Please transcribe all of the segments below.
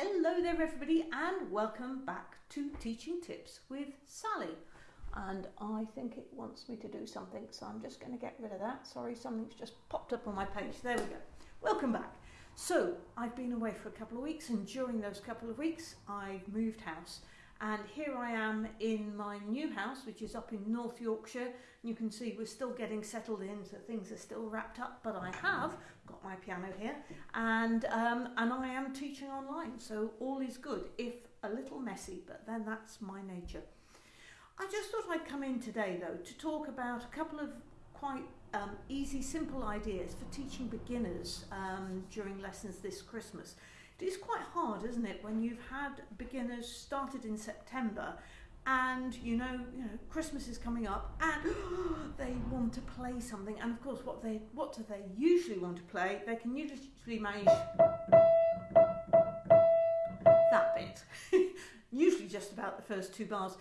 hello there everybody and welcome back to Teaching Tips with Sally. And I think it wants me to do something, so I'm just going to get rid of that. Sorry, something's just popped up on my page. There we go. Welcome back. So, I've been away for a couple of weeks and during those couple of weeks I've moved house and here I am in my new house which is up in North Yorkshire you can see we're still getting settled in so things are still wrapped up but I have got my piano here and um, and I am teaching online so all is good if a little messy but then that's my nature. I just thought I'd come in today though to talk about a couple of quite um, easy simple ideas for teaching beginners um, during lessons this Christmas. It is quite hard, isn't it, when you've had beginners started in September and you know, you know, Christmas is coming up and they want to play something and of course what they what do they usually want to play? They can usually manage that bit. usually just about the first two bars.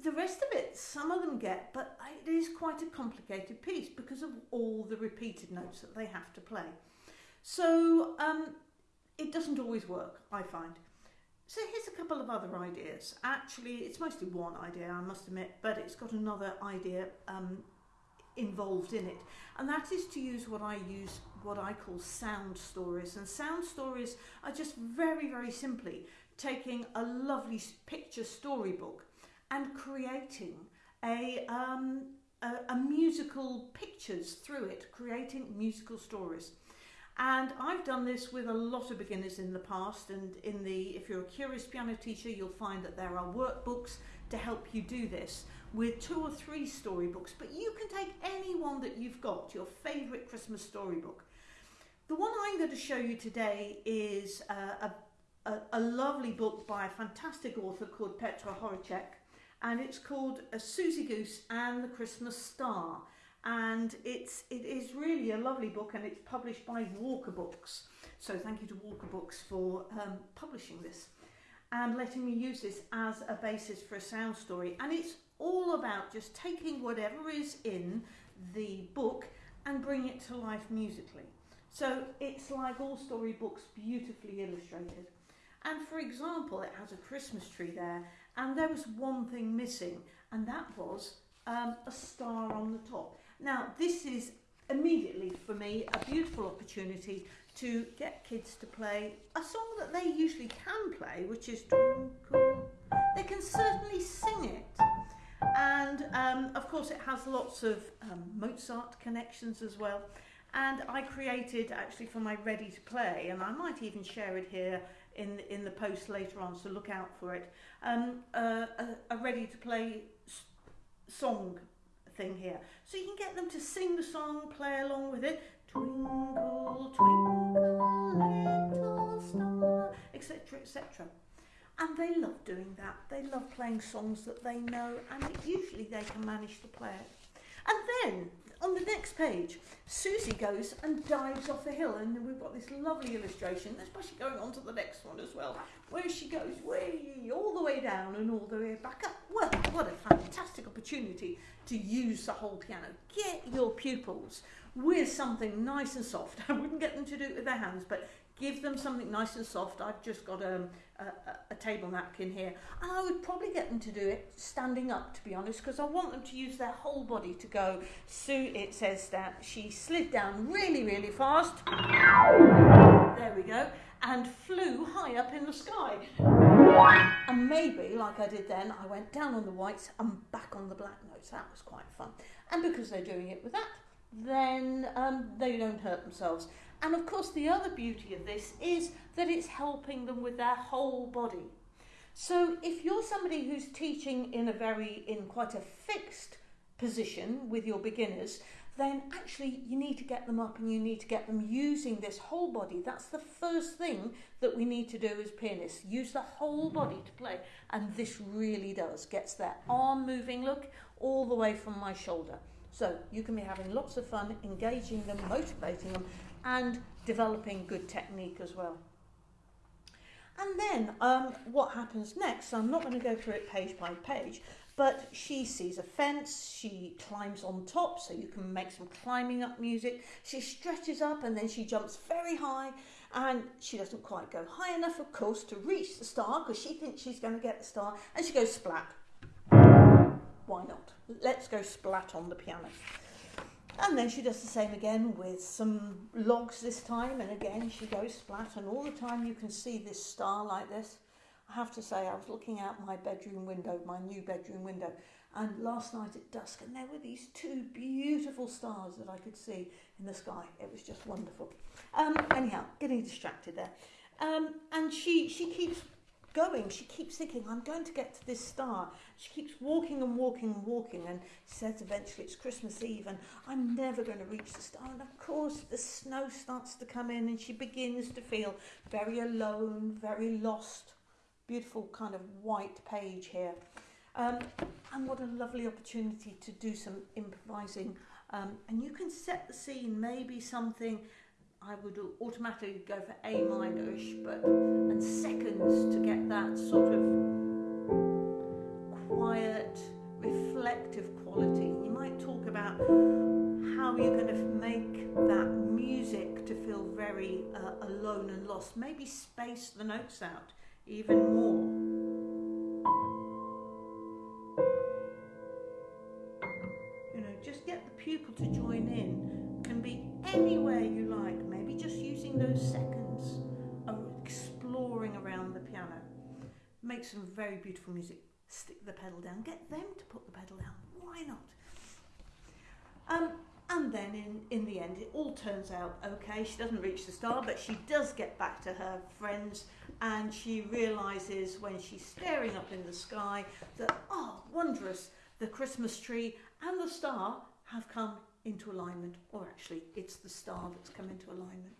The rest of it, some of them get, but it is quite a complicated piece because of all the repeated notes that they have to play. So um, it doesn't always work, I find. So here's a couple of other ideas. Actually, it's mostly one idea, I must admit, but it's got another idea um, involved in it. And that is to use what I use, what I call sound stories. And sound stories are just very, very simply taking a lovely picture storybook and creating a, um, a, a musical pictures through it, creating musical stories. And I've done this with a lot of beginners in the past and in the, if you're a curious piano teacher, you'll find that there are workbooks to help you do this with two or three storybooks, but you can take any one that you've got, your favourite Christmas storybook. The one I'm going to show you today is uh, a, a, a, lovely book by a fantastic author called Petra Horacek, and it's called A Suzy Goose and the Christmas Star and it's it is really a lovely book and it's published by Walker Books. So thank you to Walker Books for um, publishing this and letting me use this as a basis for a sound story. And it's all about just taking whatever is in the book and bring it to life musically. So it's like all storybooks beautifully illustrated. And for example it has a Christmas tree there and there was one thing missing and that was um, a star on the top now, this is immediately for me a beautiful opportunity to get kids to play a song that they usually can play, which is Twinkle. They can certainly sing it. And um, of course, it has lots of um, Mozart connections as well. And I created actually for my ready to play, and I might even share it here in in the post later on, so look out for it. Um, uh, a, a ready to play song thing here. So you can get them to sing the song, play along with it. Twinkle, twinkle, little star, etc., etc. And they love doing that. They love playing songs that they know, and usually they can manage to play it. And then on the next page, Susie goes and dives off a hill, and we've got this lovely illustration, That's especially going on to the next one as well, where she goes way all the way down and all the way back up. Well, what a fantastic opportunity to use the whole piano. Get your pupils with something nice and soft. I wouldn't get them to do it with their hands, but give them something nice and soft. I've just got um, a, a, a table napkin here. And I would probably get them to do it standing up, to be honest, because I want them to use their whole body to go. Sue, it says that she slid down really, really fast. There we go. And flew high up in the sky. And maybe, like I did then, I went down on the whites and back on the black notes. That was quite fun. And because they're doing it with that, then um, they don't hurt themselves. And of course, the other beauty of this is that it's helping them with their whole body. So if you're somebody who's teaching in a very, in quite a fixed position with your beginners, then actually you need to get them up and you need to get them using this whole body. That's the first thing that we need to do as pianists. Use the whole body to play. And this really does. Gets their arm moving, look, all the way from my shoulder. So you can be having lots of fun, engaging them, motivating them, and developing good technique as well. And then um, what happens next, so I'm not going to go through it page by page, but she sees a fence, she climbs on top, so you can make some climbing up music. She stretches up and then she jumps very high and she doesn't quite go high enough, of course, to reach the star because she thinks she's going to get the star, and she goes splat. Let's go splat on the piano. And then she does the same again with some logs this time, and again she goes splat, and all the time you can see this star like this. I have to say, I was looking out my bedroom window, my new bedroom window, and last night at dusk, and there were these two beautiful stars that I could see in the sky. It was just wonderful. Um, anyhow, getting distracted there. Um, and she, she keeps going. She keeps thinking, I'm going to get to this star. She keeps walking and walking and walking and says eventually it's Christmas Eve and I'm never going to reach the star. And of course, the snow starts to come in and she begins to feel very alone, very lost. Beautiful kind of white page here. Um, and what a lovely opportunity to do some improvising. Um, and you can set the scene, maybe something I would automatically go for A minorish, but and seconds to get that sort of quiet, reflective quality. You might talk about how you're going to make that music to feel very uh, alone and lost. Maybe space the notes out even more. You know, just get the pupil to join in. Can be anywhere you like, just using those seconds of exploring around the piano. Make some very beautiful music. Stick the pedal down, get them to put the pedal down. Why not? Um, and then in, in the end, it all turns out okay. She doesn't reach the star, but she does get back to her friends and she realizes when she's staring up in the sky that, oh, wondrous, the Christmas tree and the star have come into alignment, or actually, it's the star that's come into alignment.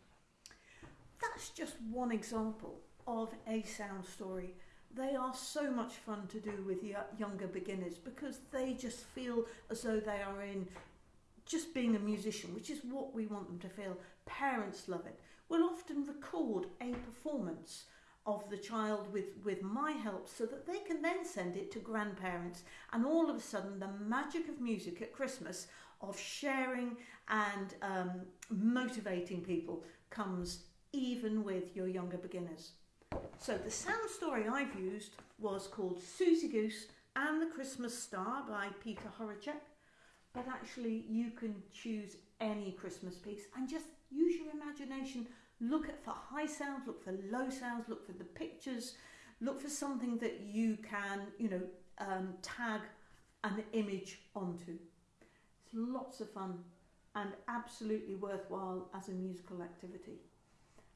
That's just one example of a sound story. They are so much fun to do with younger beginners because they just feel as though they are in just being a musician, which is what we want them to feel. Parents love it. We'll often record a performance of the child with, with my help so that they can then send it to grandparents. And all of a sudden, the magic of music at Christmas, of sharing and um, motivating people, comes even with your younger beginners. So, the sound story I've used was called Suzy Goose and the Christmas Star by Peter Horacek. But actually, you can choose any Christmas piece and just use your imagination Look at for high sounds, look for low sounds, look for the pictures, look for something that you can, you know, um, tag an image onto. Lots of fun and absolutely worthwhile as a musical activity.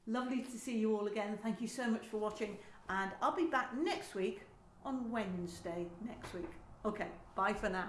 Lovely to see you all again. Thank you so much for watching and I'll be back next week on Wednesday next week. Okay, bye for now.